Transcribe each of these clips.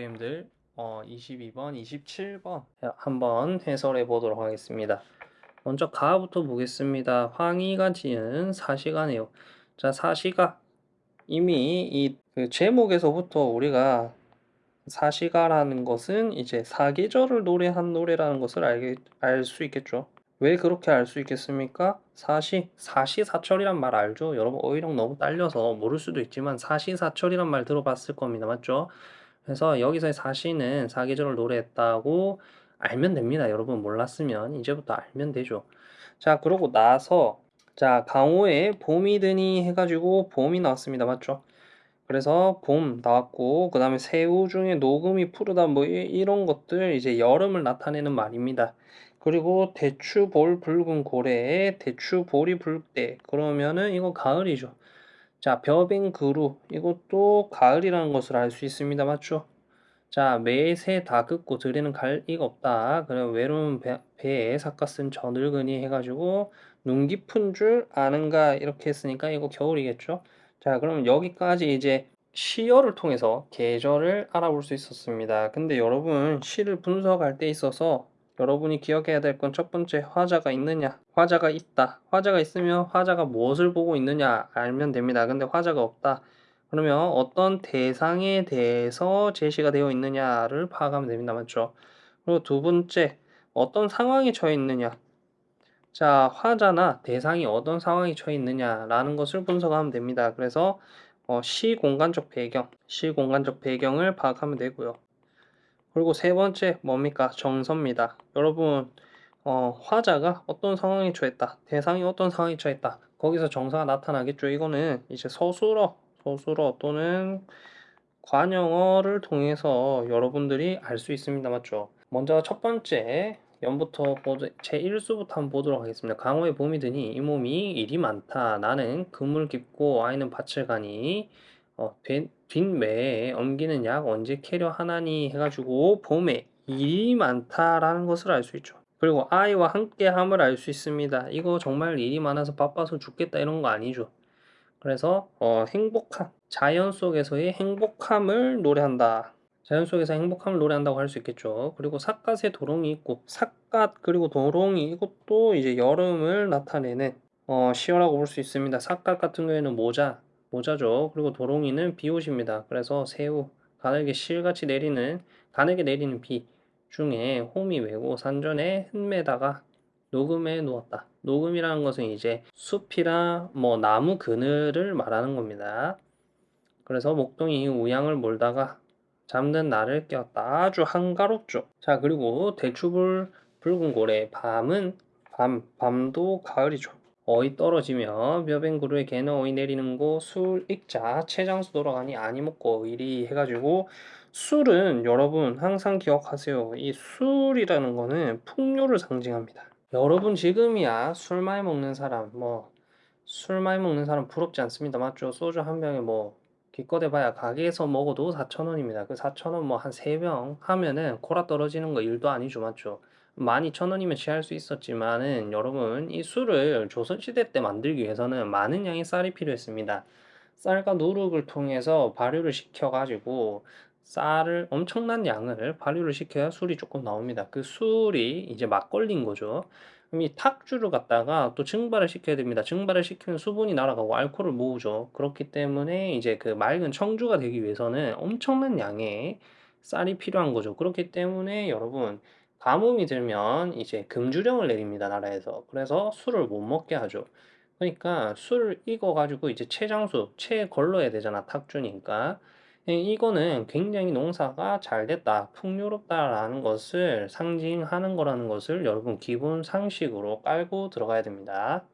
친구님들 어, 22번, 27번 한번 해설해 보도록 하겠습니다. 먼저 가부터 보겠습니다. 황희가 지은 사시가네요. 자, 사시가 이미 이 그 제목에서부터 우리가 사시가라는 것은 이제 사계절을 노래한 노래라는 것을 알게 알 수 있겠죠. 왜 그렇게 알 수 있겠습니까? 사시, 사시사철이란 말 알죠? 여러분 어휘력 너무 딸려서 모를 수도 있지만 사시사철이란 말 들어봤을 겁니다. 맞죠? 그래서 여기서의 사시는 사계절을 노래했다고 알면 됩니다. 여러분 몰랐으면 이제부터 알면 되죠. 자 그러고 나서 자 강호에 봄이 드니 해가지고 봄이 나왔습니다. 맞죠? 그래서 봄 나왔고 그 다음에 새우 중에 녹음이 푸르다 뭐 이, 런 것들 이제 여름을 나타내는 말입니다. 그리고 대추볼 붉은 고래에 대추볼이 붉대 그러면은 이거 가을이죠. 자, 벼뱅 그루 이것도 가을이라는 것을 알 수 있습니다. 맞죠? 자, 매새 다 긋고 들이는 갈 이가 없다. 그래 외로운 배, 배에 삭가 쓴 저 늙은이 해가지고 눈 깊은 줄 아는가 이렇게 했으니까 이거 겨울이겠죠? 자, 그럼 여기까지 이제 시어를 통해서 계절을 알아볼 수 있었습니다. 근데 여러분 시를 분석할 때 있어서 여러분이 기억해야 될 건 첫 번째 화자가 있느냐? 화자가 있다. 화자가 있으면 화자가 무엇을 보고 있느냐 알면 됩니다. 근데 화자가 없다. 그러면 어떤 대상에 대해서 제시가 되어 있느냐를 파악하면 됩니다. 맞죠? 그리고 두 번째 어떤 상황에 처해 있느냐? 자 화자나 대상이 어떤 상황에 처해 있느냐 라는 것을 분석하면 됩니다. 그래서 어, 시공간적 배경 시공간적 배경을 파악하면 되고요 그리고 세 번째 뭡니까? 정서입니다. 여러분 어, 화자가 어떤 상황에 처했다. 대상이 어떤 상황에 처했다. 거기서 정서가 나타나겠죠. 이거는 이제 서술어, 서술어 또는 관영어를 통해서 여러분들이 알 수 있습니다. 맞죠? 먼저 첫 번째 연부터 보도, 제1수부터 한번 보도록 하겠습니다. 강호의 봄이 드니 이 몸이 일이 많다. 나는 그물 깊고 아이는 밭을 가니 어, 뒷매에 옮기는 약 언제 캐려 하나니 해가지고 봄에 일이 많다라는 것을 알 수 있죠. 그리고 아이와 함께함을 알 수 있습니다. 이거 정말 일이 많아서 바빠서 죽겠다 이런 거 아니죠. 그래서 어, 행복한 자연 속에서의 행복함을 노래한다. 자연 속에서 행복함을 노래한다고 할 수 있겠죠. 그리고 삿갓에 도롱이 있고 삿갓 그리고 도롱이 이것도 이제 여름을 나타내는 어, 시어라고 볼 수 있습니다. 삿갓 같은 경우에는 모자 모자죠. 그리고 도롱이는 비옷입니다. 그래서 새우, 가늘게 실같이 내리는 가늘게 내리는 비 중에 홈이 외고 산전에 흠매다가 녹음에 누웠다. 녹음이라는 것은 이제 숲이나 뭐 나무 그늘을 말하는 겁니다. 그래서 목동이 우양을 몰다가 잠든 나를 깨웠다. 아주 한가롭죠. 자 그리고 대추불 붉은 고래 밤은 밤 밤도 가을이죠. 어이 떨어지며 벼뱅구루에 개는 어이 내리는 곳술 익자 채장수 돌아가니 아니 먹고 이리 해가지고 술은 여러분 항상 기억하세요. 이 술이라는 거는 풍요를 상징합니다. 여러분 지금이야 술 많이 먹는 사람 뭐 술 많이 먹는 사람 부럽지 않습니다. 맞죠? 소주 한 병에 뭐 기껏 해봐야 가게에서 먹어도 4천원입니다. 그 4천원 뭐한 3병 하면은 코라 떨어지는 거 일도 아니죠. 맞죠? 12,000원이면 취할 수 있었지만은 여러분 이 술을 조선시대 때 만들기 위해서는 많은 양의 쌀이 필요했습니다. 쌀과 누룩을 통해서 발효를 시켜가지고 쌀을 엄청난 양을 발효를 시켜야 술이 조금 나옵니다. 그 술이 이제 막걸리인 거죠. 그럼 이 탁주를 갖다가 또 증발을 시켜야 됩니다. 증발을 시키면 수분이 날아가고 알코올을 모으죠. 그렇기 때문에 이제 그 맑은 청주가 되기 위해서는 엄청난 양의 쌀이 필요한 거죠. 그렇기 때문에 여러분 가뭄이 들면 이제 금주령을 내립니다, 나라에서. 그래서 술을 못 먹게 하죠. 그러니까 술 익어 가지고 이제 채장수, 채 걸러야 되잖아, 탁주니까. 예, 이거는 굉장히 농사가 잘 됐다, 풍요롭다라는 것을 상징하는 거라는 것을 여러분 기본 상식으로 깔고 들어가야 됩니다.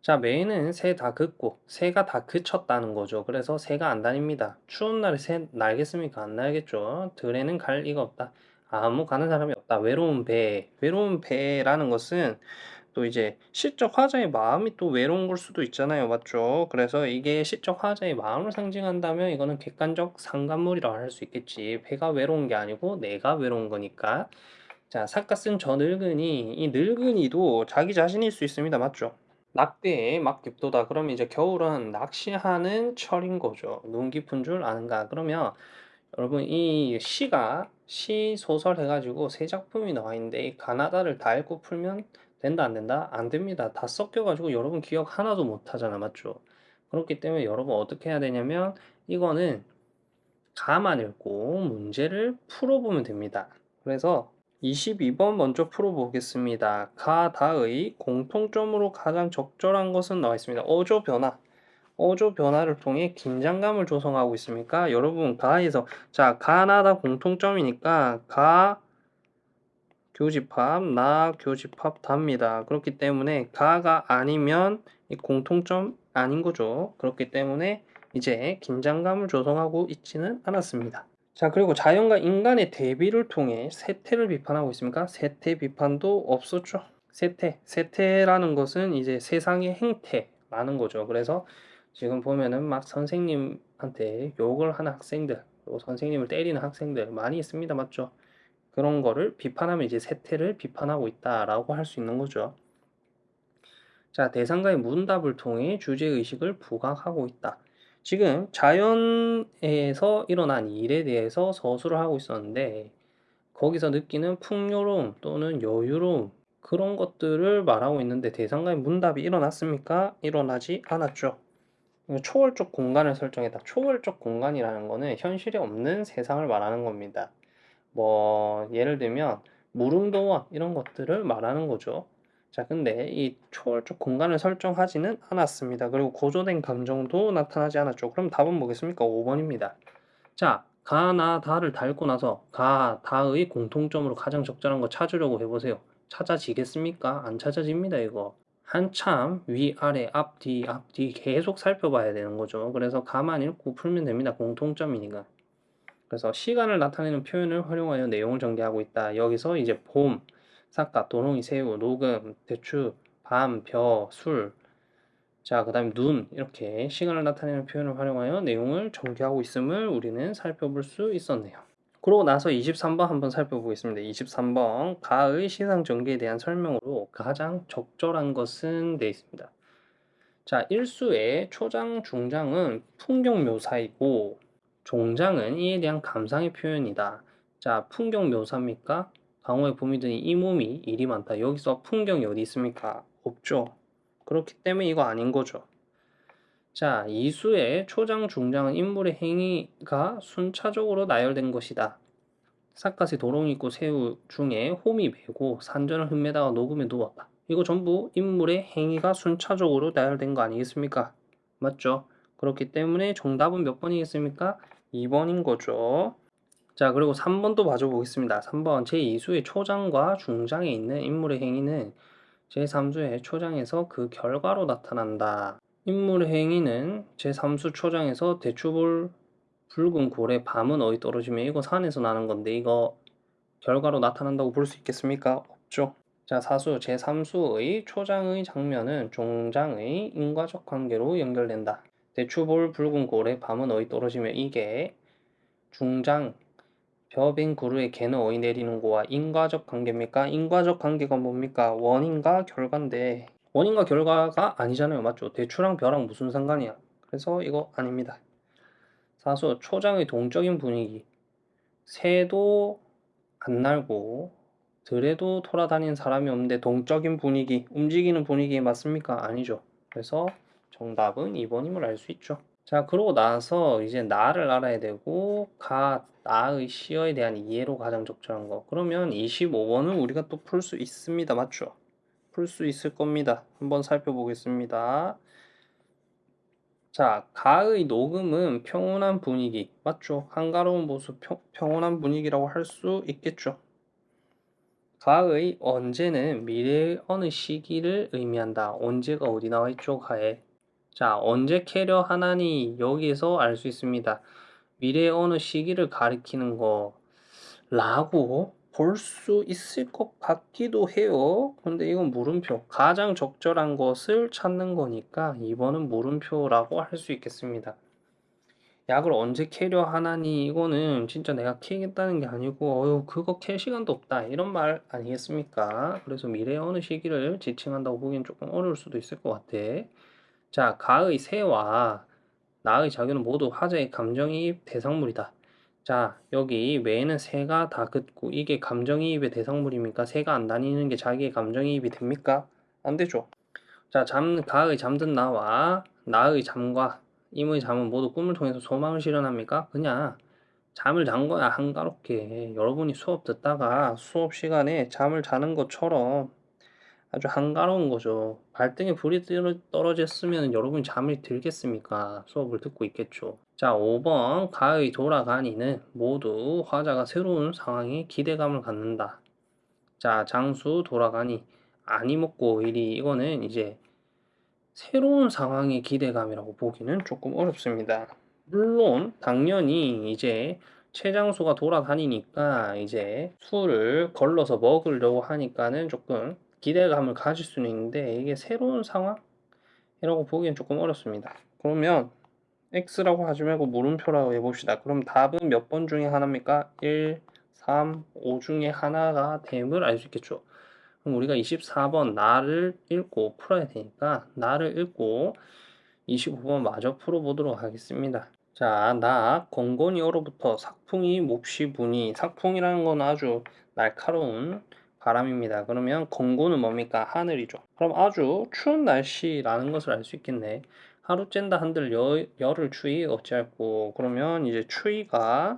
자, 매는 새다 긋고, 새가 다 그쳤다는 거죠. 그래서 새가 안 다닙니다. 추운 날에 새 날겠습니까? 안 날겠죠. 들에는 갈 리가 없다. 아무 가는 사람이 없다. 외로운 배. 외로운 배라는 것은 또 이제 시적 화자의 마음이 또 외로운 걸 수도 있잖아요. 맞죠? 그래서 이게 시적 화자의 마음을 상징한다면 이거는 객관적 상관물이라고 할수 있겠지. 배가 외로운 게 아니고 내가 외로운 거니까. 자, 삭가쓴 저 늙은이. 이 늙은이도 자기 자신일 수 있습니다. 맞죠? 낙대에 막 깊도다. 그럼 이제 겨울은 낚시하는 철인 거죠. 눈 깊은 줄 아는가? 그러면 여러분 이 시가 시 소설 해가지고 세 작품이 나와 있는데 이 가나다를 다 읽고 풀면 된다 안 된다? 안 됩니다. 다 섞여가지고 여러분 기억 하나도 못 하잖아 맞죠? 그렇기 때문에 여러분 어떻게 해야 되냐면 이거는 가만 읽고 문제를 풀어보면 됩니다. 그래서 22번 먼저 풀어보겠습니다. 가다의 공통점으로 가장 적절한 것은 나와 있습니다. 어조 변화. 어조 변화를 통해 긴장감을 조성하고 있습니까? 여러분 가에서 자 가나다 공통점이니까 가 교집합 나 교집합 답니다. 그렇기 때문에 가가 아니면 이 공통점 아닌 거죠. 그렇기 때문에 이제 긴장감을 조성하고 있지는 않았습니다. 자 그리고 자연과 인간의 대비를 통해 세태를 비판하고 있습니까? 세태 비판도 없었죠. 세태, 세태라는 것은 이제 세상의 행태라는 거죠. 그래서 지금 보면은 막 선생님한테 욕을 하는 학생들, 선생님을 때리는 학생들 많이 있습니다. 맞죠? 그런 거를 비판하면 이제 세태를 비판하고 있다라고 할 수 있는 거죠. 자, 대상과의 문답을 통해 주제의식을 부각하고 있다. 지금 자연에서 일어난 일에 대해서 서술을 하고 있었는데 거기서 느끼는 풍요로움 또는 여유로움 그런 것들을 말하고 있는데 대상과의 문답이 일어났습니까? 일어나지 않았죠. 초월적 공간을 설정했다. 초월적 공간이라는 거는 현실에 없는 세상을 말하는 겁니다. 뭐 예를 들면 무릉도원 이런 것들을 말하는 거죠. 자, 근데 이 초월적 공간을 설정하지는 않았습니다. 그리고 고조된 감정도 나타나지 않았죠. 그럼 답은 뭐겠습니까? 5번입니다. 자, 가, 나, 다를 달고 나서 가, 다의 공통점으로 가장 적절한 거 찾으려고 해보세요. 찾아지겠습니까? 안 찾아집니다, 이거. 한참 위, 아래, 앞, 뒤, 앞, 뒤 계속 살펴봐야 되는 거죠. 그래서 가만 읽고 풀면 됩니다. 공통점이니까. 그래서 시간을 나타내는 표현을 활용하여 내용을 전개하고 있다. 여기서 이제 봄, 삿갓, 도롱이, 새우, 녹음, 대추, 밤, 벼, 술, 자, 그 다음에 눈, 이렇게 시간을 나타내는 표현을 활용하여 내용을 전개하고 있음을 우리는 살펴볼 수 있었네요. 그러고 나서 23번 한번 살펴보겠습니다. 23번, 가의 시상 전개에 대한 설명으로 가장 적절한 것은 되어 있습니다. 자, 일수의 초장, 중장은 풍경 묘사이고, 종장은 이에 대한 감상의 표현이다. 자, 풍경 묘사입니까? 강호의 봄이 드니 이 몸이 일이 많다. 여기서 풍경이 어디 있습니까? 없죠. 그렇기 때문에 이거 아닌 거죠. 자, 이수의 초장, 중장은 인물의 행위가 순차적으로 나열된 것이다. 삿갓에 도롱이 있고 새우 중에 홈이 베고 산전을 흠매다가 녹음에 누웠다. 이거 전부 인물의 행위가 순차적으로 나열된 거 아니겠습니까? 맞죠? 그렇기 때문에 정답은 몇 번이겠습니까? 2번인 거죠. 자, 그리고 3번도 봐줘 보겠습니다. 3번 제2수의 초장과 중장에 있는 인물의 행위는 제3수의 초장에서 그 결과로 나타난다. 인물의 행위는 제3수 초장에서 대추볼 붉은 고래 밤은 어디 떨어지면 이거 산에서 나는 건데 이거 결과로 나타난다고 볼 수 있겠습니까? 없죠. 자, 사수 제3수의 초장의 장면은 종장의 인과적 관계로 연결된다. 대추볼 붉은 고래 밤은 어디 떨어지면 이게 중장 벼빈 구루에 개는 어이 내리는 거와 인과적 관계입니까? 인과적 관계가 뭡니까? 원인과 결과인데 원인과 결과가 아니잖아요. 맞죠? 대추랑 벼랑 무슨 상관이야? 그래서 이거 아닙니다. 사수 초장의 동적인 분위기 새도 안 날고 들에도 돌아다니는 사람이 없는데 동적인 분위기 움직이는 분위기에 맞습니까? 아니죠. 그래서 정답은 2번임을 알 수 있죠. 자, 그러고 나서 이제 나를 알아야 되고 가, 나의 시어에 대한 이해로 가장 적절한 거. 그러면 25번은 우리가 또 풀 수 있습니다. 맞죠? 풀 수 있을 겁니다. 한번 살펴보겠습니다. 자, 가의 녹음은 평온한 분위기. 맞죠? 한가로운 모습, 평, 평온한 분위기라고 할 수 있겠죠. 가의 언제는 미래의 어느 시기를 의미한다. 언제가 어디 나와 있죠? 가에. 자, 언제 캐려 하나니 여기에서 알 수 있습니다. 미래의 어느 시기를 가리키는 거 라고 볼 수 있을 것 같기도 해요. 근데 이건 물음표. 가장 적절한 것을 찾는 거니까 2번은 물음표라고 할 수 있겠습니다. 약을 언제 캐려 하나니 이거는 진짜 내가 캐겠다는 게 아니고 어휴 그거 캘 시간도 없다 이런 말 아니겠습니까? 그래서 미래의 어느 시기를 지칭한다고 보기엔 조금 어려울 수도 있을 것 같아. 자, 가의 새와 나의 자규는 모두 화자의 감정이입 대상물이다. 자, 여기 외에는 새가 다 긋고 이게 감정이입의 대상물입니까? 새가 안 다니는 게 자기의 감정이입이 됩니까? 안 되죠. 자, 잠, 가의 잠든 나와 나의 잠과 임의 잠은 모두 꿈을 통해서 소망을 실현합니까? 그냥 잠을 잔 거야, 한가롭게. 여러분이 수업 듣다가 수업 시간에 잠을 자는 것처럼 아주 한가로운 거죠. 발등에 불이 떨어- 떨어졌으면 여러분이 잠이 들겠습니까? 수업을 듣고 있겠죠. 자, 5번 가의 돌아가니는 모두 화자가 새로운 상황에 기대감을 갖는다. 자, 장수 돌아가니 아니 먹고 이리 이거는 이제 새로운 상황의 기대감이라고 보기는 조금 어렵습니다. 물론 당연히 이제 최장수가 돌아다니니까 이제 술을 걸러서 먹으려고 하니까는 조금 기대감을 가질 수는 있는데 이게 새로운 상황이라고 보기엔 조금 어렵습니다. 그러면 X라고 하지 말고 물음표라고 해봅시다. 그럼 답은 몇 번 중에 하나입니까? 1, 3, 5 중에 하나가 됨을 알 수 있겠죠. 그럼 우리가 24번 나를 읽고 풀어야 되니까 나를 읽고 25번 마저 풀어보도록 하겠습니다. 자, 나 건곤이어로부터 sak풍이 몹시 부니 sak풍이라는 건 아주 날카로운 바람입니다. 그러면 건곤은 뭡니까? 하늘이죠. 그럼 아주 추운 날씨라는 것을 알 수 있겠네. 하루 쨘다 한들 여, 열을 추위 어찌할꼬 그러면 이제 추위가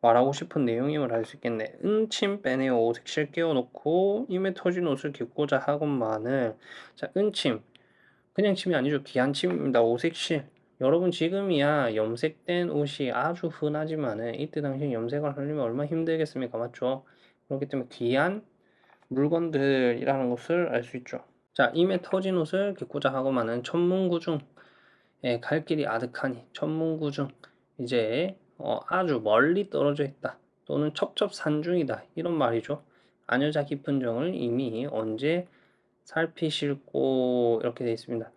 말하고 싶은 내용임을 알 수 있겠네. 은침 빼내어 오색실 끼워놓고 임에 터진 옷을 깁고자 하건만을 자 은침 그냥 침이 아니죠. 귀한 침입니다. 오색실 여러분 지금이야 염색된 옷이 아주 흔하지만은 이때 당시 염색을 하려면 얼마나 힘들겠습니까? 맞죠? 그렇기 때문에 귀한 물건들이라는 것을 알 수 있죠. 자, 임에 터진 옷을 깁고자 하고만은 천문구중 예, 갈 길이 아득하니 천문구중 이제 어, 아주 멀리 떨어져 있다 또는 첩첩산중이다 이런 말이죠. 안여자 깊은 정을 이미 언제 살피실고 이렇게 되어 있습니다.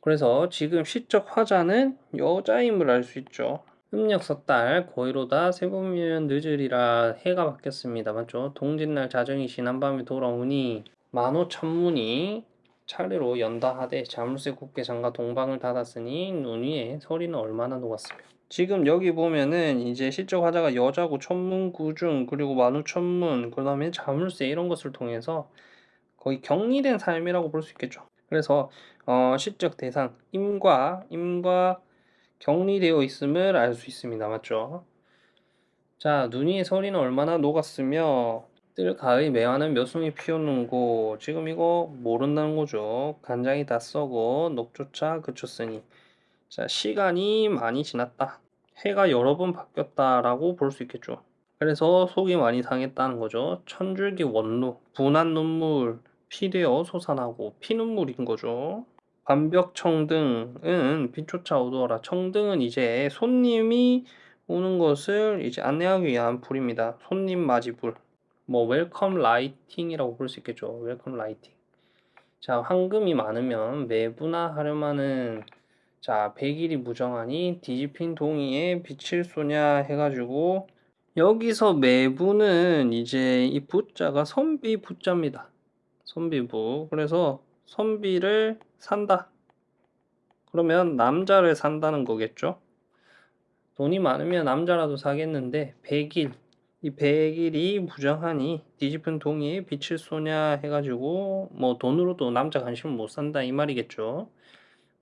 그래서 지금 시적 화자는 여자임을 알 수 있죠. 음력석 달 고의로다 세보면 늦으리라 해가 바뀌었습니다. 맞죠? 동짓날 자정이 지난 밤에 돌아오니 만호천문이 차례로 연다하되 자물쇠 곱게 잠가 동방을 닫았으니 눈 위에 서리는 얼마나 녹았으며 지금 여기 보면은 이제 시적 화자가 여자고 천문 구중 그리고 만우천문 그 다음에 자물쇠 이런 것을 통해서 거의 격리된 삶이라고 볼 수 있겠죠. 그래서 어, 시적 대상 임과 임과 격리되어 있음을 알 수 있습니다. 맞죠? 자, 눈 위에 서리는 얼마나 녹았으며 뜰 가의 매화는 몇 송이 피었는고 지금 이거 모른다는 거죠. 간장이 다 썩어 녹조차 그쳤으니 자, 시간이 많이 지났다. 해가 여러 번 바뀌었다라고 볼 수 있겠죠. 그래서 속이 많이 상했다는 거죠. 천줄기 원루, 분한 눈물, 피되어 솟아나고 피눈물인 거죠. 반벽 청등은 빛조차 어두워라. 청등은 이제 손님이 오는 것을 이제 안내하기 위한 불입니다. 손님 맞이 불. 뭐 welcome lighting이라고 볼 수 있겠죠. welcome lighting. 자, 황금이 많으면 매부나 하려면은 자, 백일이 무정하니 뒤집힌 동이에 비출쏘냐 해가지고 여기서 매부는 이제 이 부자가 선비 부자입니다. 선비부. 그래서 선비를 산다. 그러면 남자를 산다는 거겠죠? 돈이 많으면 남자라도 사겠는데 백일 이 백일이 무정하니 뒤집은 동이에 빛을 쏘냐 해가지고 뭐 돈으로도 남자 관심을 못 산다 이 말이겠죠.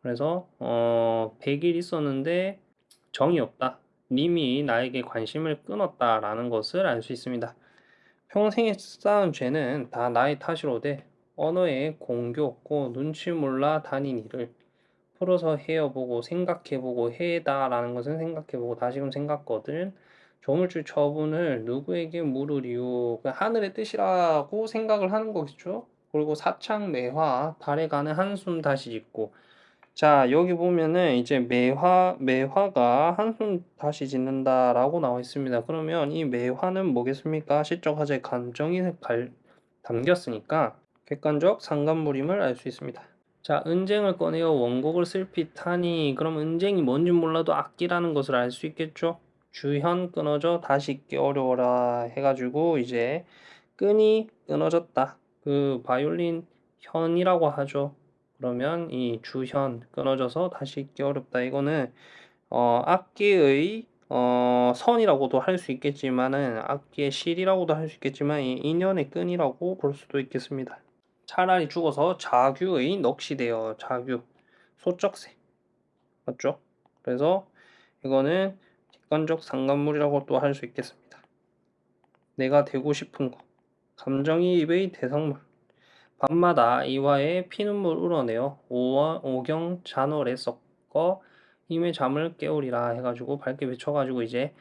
그래서 어 백일 있었는데 정이 없다. 님이 나에게 관심을 끊었다라는 것을 알 수 있습니다. 평생에 쌓은 죄는 다 나의 탓이로되 언어에 공교 없고 눈치 몰라 다닌 일을 풀어서 헤어보고 생각해보고 해다라는 것은 생각해보고 다시금 생각거든. 조물주 처분을 누구에게 물으리요 그 하늘의 뜻이라고 생각을 하는 거겠죠? 그리고 사창 매화 달에 가는 한숨 다시 짓고. 자 여기 보면은 이제 매화 매화가 한숨 다시 짓는다 라고 나와 있습니다. 그러면 이 매화는 뭐겠습니까? 시적 화제의 감정이 갈, 담겼으니까 객관적 상관물임을 알 수 있습니다. 자, 은쟁을 꺼내어 원곡을 슬핏하니 그럼 은쟁이 뭔지 몰라도 악기라는 것을 알 수 있겠죠? 주현 끊어져 다시 있기 어려워라 해가지고 이제 끈이 끊어졌다. 그 바이올린 현이라고 하죠. 그러면 이 주현 끊어져서 다시 있기 어렵다. 이거는 어, 악기의 어, 선이라고도 할 수 있겠지만은 악기의 실이라고도 할 수 있겠지만 이 인연의 끈이라고 볼 수도 있겠습니다. 차라리 죽어서 자규의 넋이돼요. 자규 소쩍새 맞죠? 그래서 이거는 객관적 상관물이라고 또 할 수 있겠습니다. 내가 되고 싶은 거 감정이입의 대상물 밤마다 이와의 피눈물 울어내어 오와 오경 잔월에 섞어 임의 잠을 깨우리라 해가지고 밝게 외쳐가지고 이제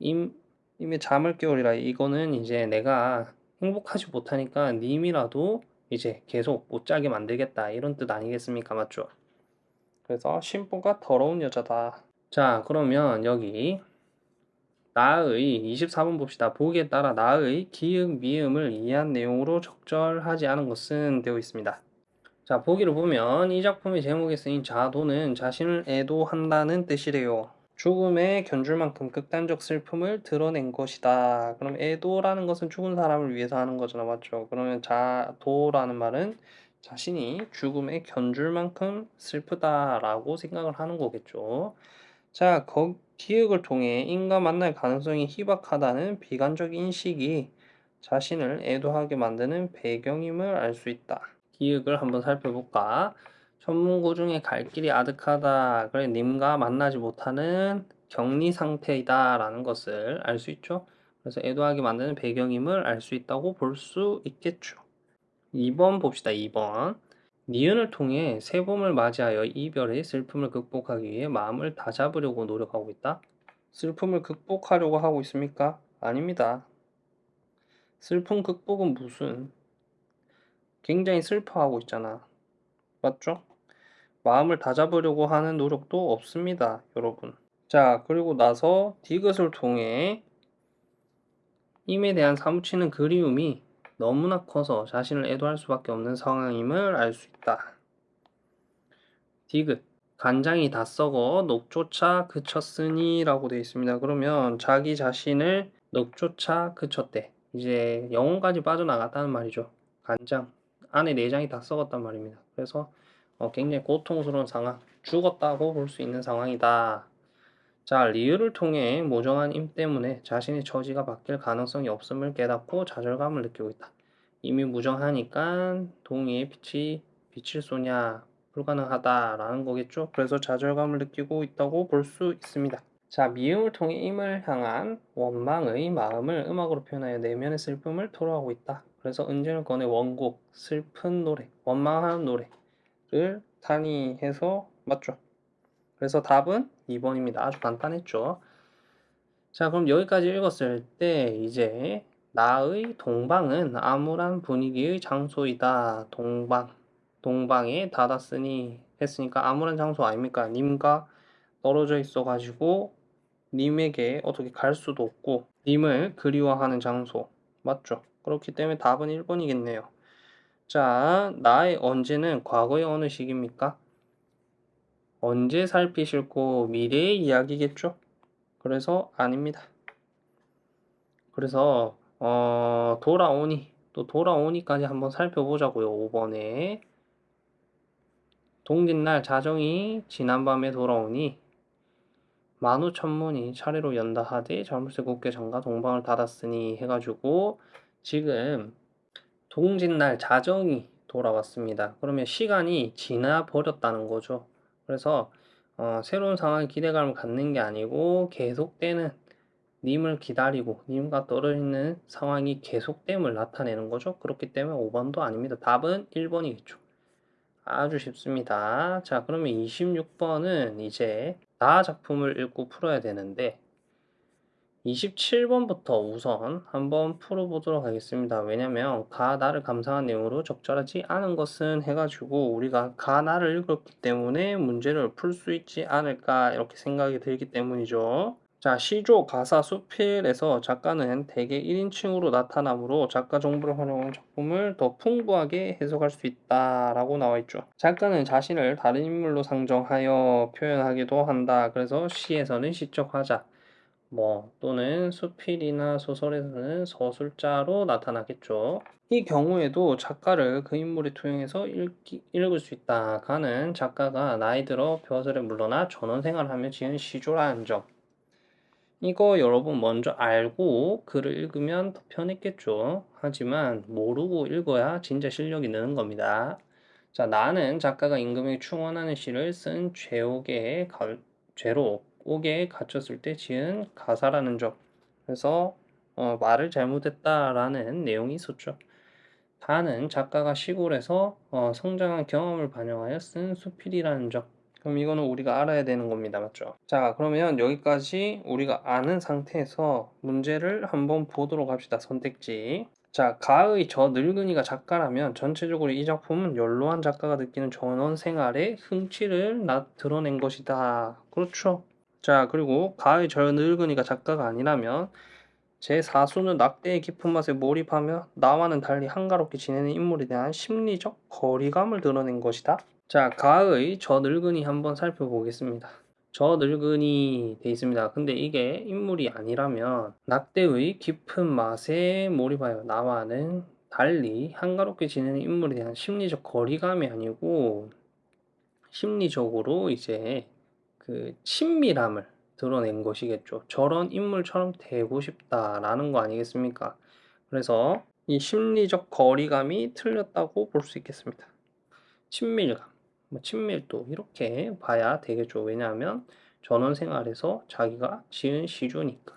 임 임의 잠을 깨우리라 이거는 이제 내가 행복하지 못하니까 님이라도 이제 계속 못 자게 만들겠다 이런 뜻 아니겠습니까 맞죠? 그래서 신부가 더러운 여자다. 자 그러면 여기 나의 24번 봅시다. 보기에 따라 나의 기역 미음을 이해한 내용으로 적절하지 않은 것은 되어 있습니다. 자 보기를 보면 이 작품의 제목에 쓰인 자도는 자신을 애도한다는 뜻이래요. 죽음에 견줄 만큼 극단적 슬픔을 드러낸 것이다. 그럼 애도라는 것은 죽은 사람을 위해서 하는 거잖아 맞죠? 그러면 자도라는 말은 자신이 죽음에 견줄 만큼 슬프다라고 생각을 하는 거겠죠. 자, 거, 기획을 통해 인과 만날 가능성이 희박하다는 비관적 인식이 자신을 애도하게 만드는 배경임을 알 수 있다. 기획을 한번 살펴볼까? 전문고 중에 갈 길이 아득하다. 그래, 님과 만나지 못하는 격리 상태이다. 라는 것을 알 수 있죠. 그래서 애도하게 만드는 배경임을 알 수 있다고 볼 수 있겠죠. 2번 봅시다. 2번. 니은을 통해 새 봄을 맞이하여 이별의 슬픔을 극복하기 위해 마음을 다잡으려고 노력하고 있다. 슬픔을 극복하려고 하고 있습니까? 아닙니다. 슬픔 극복은 무슨 굉장히 슬퍼하고 있잖아. 맞죠? 마음을 다잡으려고 하는 노력도 없습니다. 여러분. 자, 그리고 나서 디귿을 통해 임에 대한 사무치는 그리움이 너무나 커서 자신을 애도할 수밖에 없는 상황임을 알 수 있다. 디귿 간장이 다 썩어 녹조차 그쳤으니 라고 되어 있습니다. 그러면 자기 자신을 녹조차 그쳤대. 이제 영혼까지 빠져나갔다는 말이죠. 간장 안에 내장이 다 썩었단 말입니다. 그래서 어, 굉장히 고통스러운 상황 죽었다고 볼 수 있는 상황이다. 자, 리을을 통해 모정한 임 때문에 자신의 처지가 바뀔 가능성이 없음을 깨닫고 좌절감을 느끼고 있다. 이미 무정하니까 동의의 빛이 빛을 쏘냐 불가능하다라는 거겠죠. 그래서 좌절감을 느끼고 있다고 볼 수 있습니다. 자, 미음을 통해 임을 향한 원망의 마음을 음악으로 표현하여 내면의 슬픔을 토로하고 있다. 그래서 은진을 꺼내 원곡, 슬픈 노래, 원망하는 노래 를 단위해서 맞죠. 그래서 답은 2번입니다. 아주 간단했죠. 자, 그럼 여기까지 읽었을 때 이제 나의 동방은 암울한 분위기의 장소이다. 동방. 동방에 닫았으니 했으니까 암울한 장소 아닙니까? 님과 떨어져 있어 가지고 님에게 어떻게 갈 수도 없고 님을 그리워하는 장소. 맞죠? 그렇기 때문에 답은 1번이겠네요. 자, 나의 언제는 과거의 어느 시기입니까? 언제 살피 싫고 미래의 이야기겠죠? 그래서 아닙니다. 그래서 어, 돌아오니 또 돌아오니까지 한번 살펴보자고요. 5번에 동짓날 자정이 지난밤에 돌아오니 만우천문이 차례로 연다 하되 잘못에 굳게 장가 동방을 닫았으니 해가지고 지금 동짓날 자정이 돌아왔습니다. 그러면 시간이 지나 버렸다는 거죠. 그래서 어, 새로운 상황에 기대감을 갖는 게 아니고 계속되는 님을 기다리고 님과 떨어지는 상황이 계속됨을 나타내는 거죠. 그렇기 때문에 5번도 아닙니다. 답은 1번이겠죠. 아주 쉽습니다. 자 그러면 26번은 이제 나 작품을 읽고 풀어야 되는데 27번부터 우선 한번 풀어보도록 하겠습니다. 왜냐면 가 나를 감상한 내용으로 적절하지 않은 것은 해가지고 우리가 가 나를 읽었기 때문에 문제를 풀 수 있지 않을까 이렇게 생각이 들기 때문이죠. 자 시조 가사 수필에서 작가는 대개 1인칭으로 나타나므로 작가 정보를 활용한 작품을 더 풍부하게 해석할 수 있다라고 나와 있죠. 작가는 자신을 다른 인물로 상정하여 표현하기도 한다. 그래서 시에서는 시적 화자 뭐 또는 수필이나 소설에서는 서술자로 나타나겠죠. 이 경우에도 작가를 그 인물에 투영해서 읽기, 읽을 수 있다. 가는 작가가 나이 들어 벼슬에 물러나 전원 생활하며 지은 시조라는 점. 이거 여러분 먼저 알고 글을 읽으면 더 편했겠죠. 하지만 모르고 읽어야 진짜 실력이 느는 겁니다. 자, 나는 작가가 임금에게 충원하는 시를 쓴 죄옥에 가, 죄로 옥에 갇혔을 때 지은 가사라는 점. 그래서 어, 말을 잘못했다라는 내용이 있었죠. 다는 작가가 시골에서 어, 성장한 경험을 반영하여 쓴 수필이라는 점. 그럼 이거는 우리가 알아야 되는 겁니다. 맞죠? 자, 그러면 여기까지 우리가 아는 상태에서 문제를 한번 보도록 합시다. 선택지. 자, 가의 저 늙은이가 작가라면 전체적으로 이 작품은 연로한 작가가 느끼는 전원 생활의 흥취를 나, 드러낸 것이다. 그렇죠? 자, 그리고 가의 저 늙은이가 작가가 아니라면 제 사수는 낙대의 깊은 맛에 몰입하며 나와는 달리 한가롭게 지내는 인물에 대한 심리적 거리감을 드러낸 것이다. 자, 가의 저 늙은이 한번 살펴보겠습니다. 저 늙은이 돼 있습니다. 근데 이게 인물이 아니라면 낙대의 깊은 맛에 몰입하여 나와는 달리 한가롭게 지내는 인물에 대한 심리적 거리감이 아니고 심리적으로 이제 그 친밀함을 드러낸 것이겠죠. 저런 인물처럼 되고 싶다라는 거 아니겠습니까? 그래서 이 심리적 거리감이 틀렸다고 볼 수 있겠습니다. 친밀감, 뭐 친밀도 이렇게 봐야 되겠죠. 왜냐하면 전원 생활에서 자기가 지은 시조니까.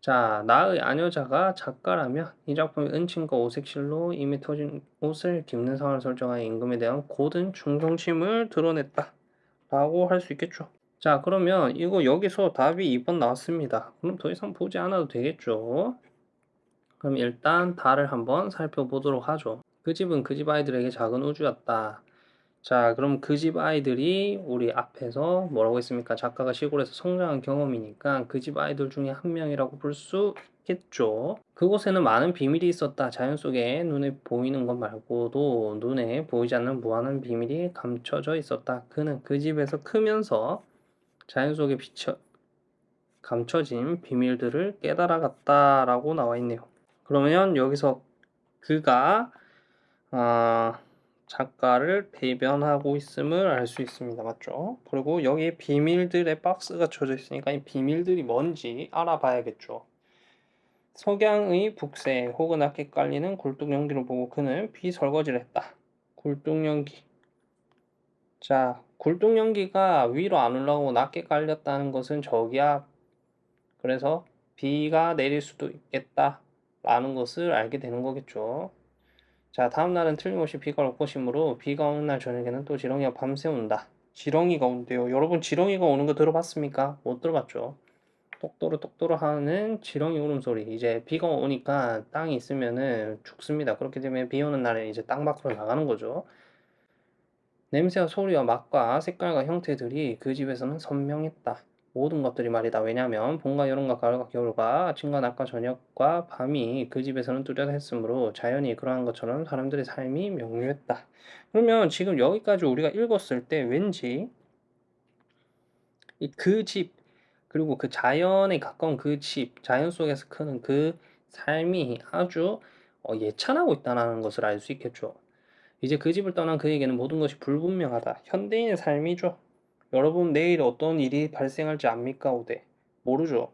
자, 나의 아녀자가 작가라면 이 작품의 은침과 오색실로 이미 터진 옷을 입는 상황을 설정한 임금에 대한 고든 충성심을 드러냈다. 라고 할 수 있겠죠. 자, 그러면 이거 여기서 답이 2번 나왔습니다. 그럼 더 이상 보지 않아도 되겠죠. 그럼 일단 달을 한번 살펴보도록 하죠. 그 집은 그 집 아이들에게 작은 우주였다. 자, 그럼 그 집 아이들이 우리 앞에서 뭐라고 했습니까? 작가가 시골에서 성장한 경험이니까 그 집 아이들 중에 한 명이라고 볼 수 있겠죠. 그곳에는 많은 비밀이 있었다. 자연 속에 눈에 보이는 것 말고도 눈에 보이지 않는 무한한 비밀이 감춰져 있었다. 그는 그 집에서 크면서 자연 속에 비쳐 감춰진 비밀들을 깨달아갔다라고 나와 있네요. 그러면 여기서 그가 아, 작가를 대변하고 있음을 알 수 있습니다. 맞죠? 그리고 여기에 비밀들의 박스가 쳐져 있으니까 이 비밀들이 뭔지 알아봐야겠죠. 석양의 북새 혹은 낮게 깔리는 굴뚝 연기를 보고 그는 비설거지를 했다. 굴뚝 연기. 자, 굴뚝 연기가 위로 안 올라오고 낮게 깔렸다는 것은 저기야. 그래서 비가 내릴 수도 있겠다. 라는 것을 알게 되는 거겠죠. 자, 다음 날은 틀림없이 비가 올 것이므로 비가 오는 날 저녁에는 또 지렁이가 밤새 온다. 지렁이가 온대요. 여러분 지렁이가 오는 거 들어봤습니까? 못 들어봤죠. 똑도로 똑도로 하는 지렁이 울음소리. 이제 비가 오니까 땅이 있으면은 죽습니다. 그렇기 때문에 비 오는 날에 이제 땅 밖으로 나가는 거죠. 냄새와 소리와 맛과 색깔과 형태들이 그 집에서는 선명했다. 모든 것들이 말이다. 왜냐하면 봄과 여름과 가을과 겨울과 아침과 낮과 저녁과 밤이 그 집에서는 뚜렷했으므로 자연이 그러한 것처럼 사람들의 삶이 명료했다. 그러면 지금 여기까지 우리가 읽었을 때 왠지 그 집, 그리고 그 자연에 가까운 그 집, 자연 속에서 크는 그 삶이 아주 어, 예찬하고 있다는 것을 알 수 있겠죠. 이제 그 집을 떠난 그에게는 모든 것이 불분명하다. 현대인의 삶이죠. 여러분 내일 어떤 일이 발생할지 압니까? 오대 모르죠.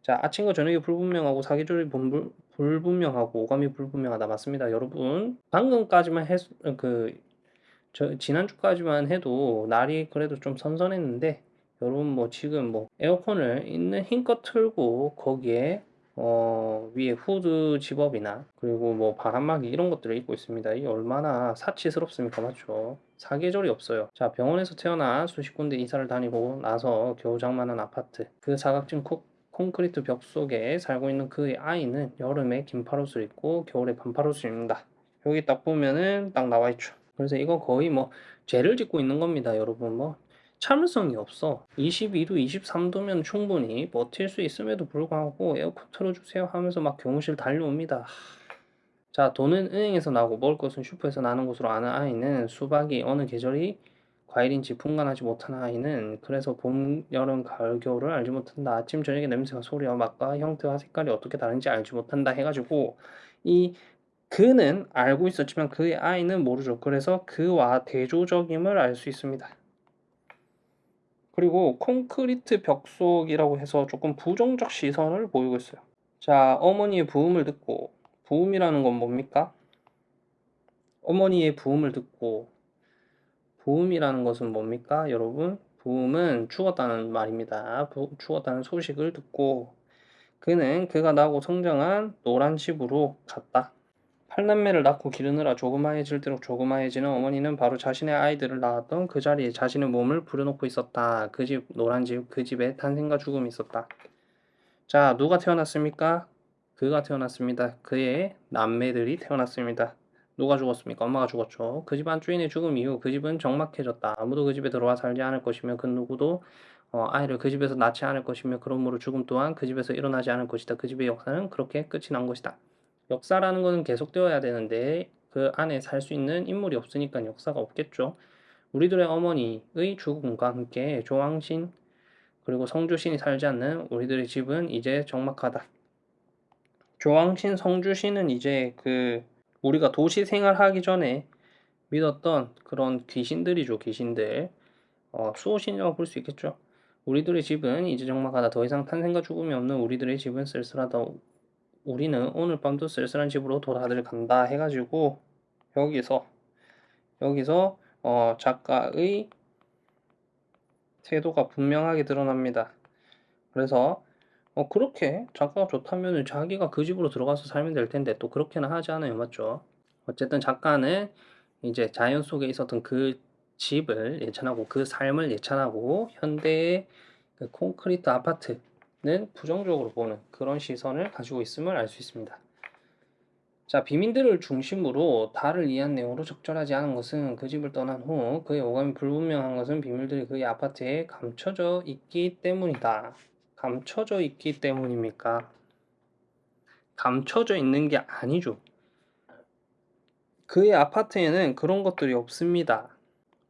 자 아침과 저녁이 불분명하고 사계절이 불, 불분명하고 오감이 불분명하다 맞습니다. 여러분 방금까지만 해, 그 저, 지난주까지만 해도 날이 그래도 좀 선선했는데 여러분 뭐 지금 뭐 에어컨을 있는 힘껏 틀고 거기에 어, 위에 후드 zip-up이나 그리고 뭐 바람막이 이런 것들을 입고 있습니다. 이 얼마나 사치스럽습니까? 맞죠? 사계절이 없어요. 자, 병원에서 태어나 수십 군데 이사를 다니고 나서 겨우 장만한 아파트. 그 사각진 코, 콘크리트 벽 속에 살고 있는 그의 아이는 여름에 긴팔옷을 입고 겨울에 반팔옷을 입는다. 여기 딱 보면은 딱 나와 있죠. 그래서 이거 거의 뭐 죄를 짓고 있는 겁니다. 여러분 뭐 참을성이 없어. 22도, 23도면 충분히 버틸 수 있음에도 불구하고 에어컨 틀어주세요 하면서 막 교무실 달려옵니다. 자, 돈은 은행에서 나고 먹을 것은 슈퍼에서 나는 것으로 아는 아이는 수박이 어느 계절이 과일인지 분간하지 못하는 아이는 그래서 봄, 여름, 가을, 겨울을 알지 못한다. 아침, 저녁에 냄새와 소리와 맛과 형태와 색깔이 어떻게 다른지 알지 못한다 해가지고 이 그는 알고 있었지만 그의 아이는 모르죠. 그래서 그와 대조적임을 알 수 있습니다. 그리고 콘크리트 벽 속이라고 해서 조금 부정적 시선을 보이고 있어요. 자, 어머니의 부음을 듣고 부음이라는 건 뭡니까? 어머니의 부음을 듣고 부음이라는 것은 뭡니까? 여러분, 부음은 죽었다는 말입니다. 부- 죽었다는 소식을 듣고 그는 그가 나고 성장한 노란 집으로 갔다. 팔남매를 낳고 기르느라 조그마해질대로 조그마해지는 어머니는 바로 자신의 아이들을 낳았던 그 자리에 자신의 몸을 부려놓고 있었다. 그 집, 노란 집, 그 집에 탄생과 죽음이 있었다. 자, 누가 태어났습니까? 그가 태어났습니다. 그의 남매들이 태어났습니다. 누가 죽었습니까? 엄마가 죽었죠. 그 집 안 주인의 죽음 이후 그 집은 적막해졌다. 아무도 그 집에 들어와 살지 않을 것이며 그 누구도 어, 아이를 그 집에서 낳지 않을 것이며 그러므로 죽음 또한 그 집에서 일어나지 않을 것이다. 그 집의 역사는 그렇게 끝이 난 것이다. 역사라는 것은 계속되어야 되는데 그 안에 살 수 있는 인물이 없으니까 역사가 없겠죠. 우리들의 어머니의 죽음과 함께 조왕신 그리고 성주신이 살지 않는 우리들의 집은 이제 적막하다. 조왕신, 성주신은 이제 그 우리가 도시 생활하기 전에 믿었던 그런 귀신들이죠, 귀신들. 어, 수호신이라고 볼 수 있겠죠. 우리들의 집은 이제 적막하다. 더 이상 탄생과 죽음이 없는 우리들의 집은 쓸쓸하다. 우리는 오늘 밤도 쓸쓸한 집으로 돌아들 간다 해가지고 여기서 여기서 어, 작가의 태도가 분명하게 드러납니다. 그래서 어, 그렇게 작가가 좋다면 자기가 그 집으로 들어가서 살면 될 텐데 또 그렇게는 하지 않아요, 맞죠? 어쨌든 작가는 이제 자연 속에 있었던 그 집을 예찬하고 그 삶을 예찬하고 현대의 그 콘크리트 아파트 는 부정적으로 보는 그런 시선을 가지고 있음을 알 수 있습니다. 자, 비민들을 중심으로 달을 이해한 내용으로 적절하지 않은 것은 그 집을 떠난 후 그의 오감이 불분명한 것은 비밀들이 그의 아파트에 감춰져 있기 때문이다. 감춰져 있기 때문입니까? 감춰져 있는 게 아니죠. 그의 아파트에는 그런 것들이 없습니다.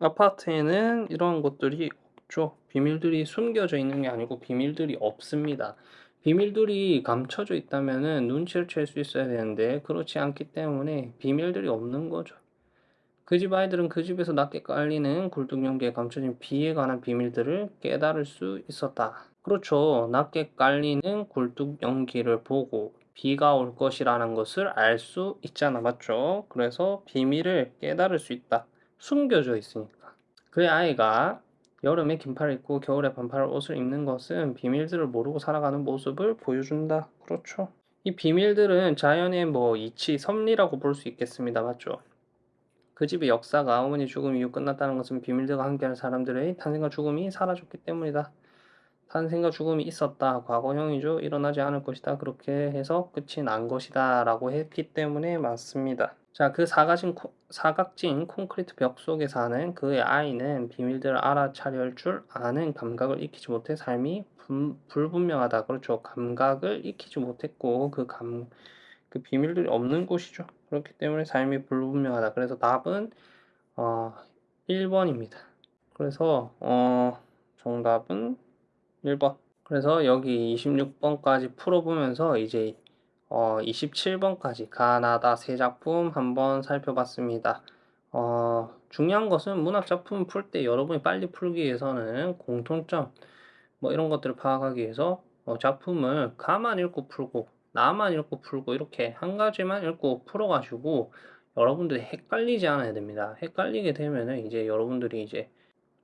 아파트에는 이런 것들이 없죠. 비밀들이 숨겨져 있는 게 아니고 비밀들이 없습니다. 비밀들이 감춰져 있다면은 눈치를 챌 수 있어야 되는데 그렇지 않기 때문에 비밀들이 없는 거죠. 그 집 아이들은 그 집에서 낮게 깔리는 굴뚝 연기에 감춰진 비에 관한 비밀들을 깨달을 수 있었다. 그렇죠. 낮게 깔리는 굴뚝 연기를 보고 비가 올 것이라는 것을 알 수 있잖아. 맞죠? 그래서 비밀을 깨달을 수 있다. 숨겨져 있으니까. 그의 아이가 여름에 긴팔을 입고 겨울에 반팔 옷을 입는 것은 비밀들을 모르고 살아가는 모습을 보여준다. 그렇죠. 이 비밀들은 자연의 뭐 이치, 섭리라고 볼 수 있겠습니다. 맞죠? 그 집의 역사가 어머니 죽음 이후 끝났다는 것은 비밀들과 함께하는 사람들의 탄생과 죽음이 사라졌기 때문이다. 탄생과 죽음이 있었다. 과거형이죠. 일어나지 않을 것이다. 그렇게 해서 끝이 난 것이다. 라고 했기 때문에 맞습니다. 자, 그 사각진, 코- 사각진 콘크리트 벽 속에 사는 그의 아이는 비밀들을 알아차릴 줄 아는 감각을 익히지 못해 삶이 분- 불분명하다. 그렇죠. 감각을 익히지 못했고 그 감, 그 비밀들이 없는 곳이죠. 그렇기 때문에 삶이 불분명하다. 그래서 답은 어, 1번입니다. 그래서 어, 정답은 1번. 그래서 여기 26번까지 풀어보면서 이제 어, 27번까지 가나다 세 작품 한번 살펴봤습니다. 어, 중요한 것은 문학 작품 풀 때 여러분이 빨리 풀기 위해서는 공통점 뭐 이런 것들을 파악하기 위해서 어, 작품을 가만 읽고 풀고 나만 읽고 풀고 이렇게 한 가지만 읽고 풀어가지고 여러분들이 헷갈리지 않아야 됩니다. 헷갈리게 되면은 이제 여러분들이 이제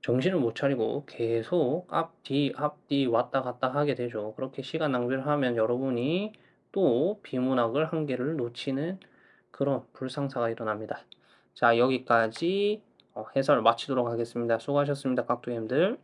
정신을 못 차리고 계속 앞 뒤 앞 뒤 왔다 갔다 하게 되죠. 그렇게 시간 낭비를 하면 여러분이 또 비문학을 한 개를 놓치는 그런 불상사가 일어납니다. 자, 여기까지 어, 해설 마치도록 하겠습니다. 수고하셨습니다. 각도님들.